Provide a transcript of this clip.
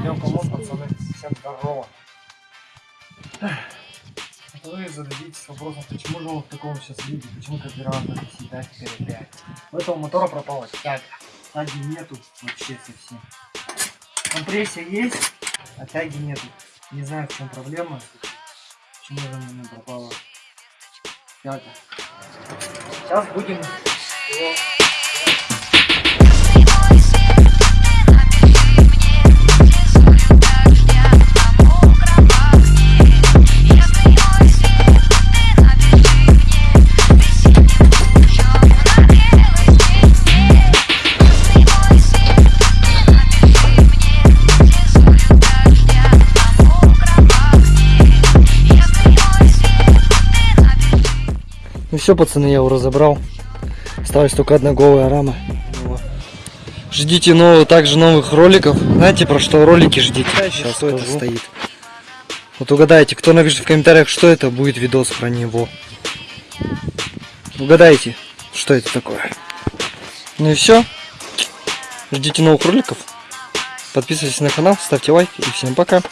Всем помог, пацаны. Всем здорово. Вы зададитесь вопросом, почему же он в таком сейчас виде, почему карбюратор всегда теперь. У этого мотора пропала тяга. Тяги нету вообще совсем. Компрессия есть, а тяги нету. Не знаю, в чем проблема. Почему же у меня пропала тяга. Сейчас будем Ну все, пацаны, я его разобрал. Осталась только одна голая рама. Ждите нового, также новых роликов. Знаете, про что ролики ждите? Сейчас что это стоит. Вот угадайте, кто напишет в комментариях, что это, будет видос про него. Угадайте, что это такое. Ну и все. Ждите новых роликов. Подписывайтесь на канал, ставьте лайк и всем пока.